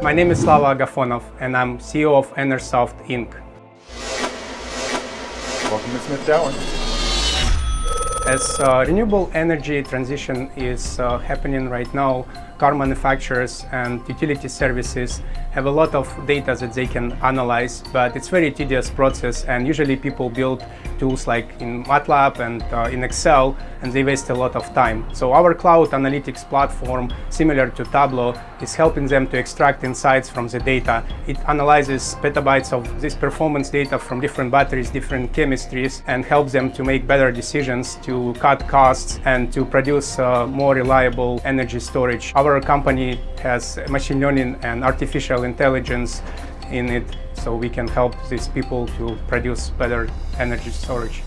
My name is Slava Agafonov and I'm CEO of Enersoft Inc. Welcome to Smith Tower. As uh, renewable energy transition is uh, happening right now, car manufacturers and utility services have a lot of data that they can analyze, but it's very tedious process and usually people build tools like in MATLAB and uh, in Excel and they waste a lot of time. So our cloud analytics platform, similar to Tableau, is helping them to extract insights from the data. It analyzes petabytes of this performance data from different batteries, different chemistries, and helps them to make better decisions to cut costs and to produce uh, more reliable energy storage. Our company has machine learning and artificial intelligence in it so we can help these people to produce better energy storage.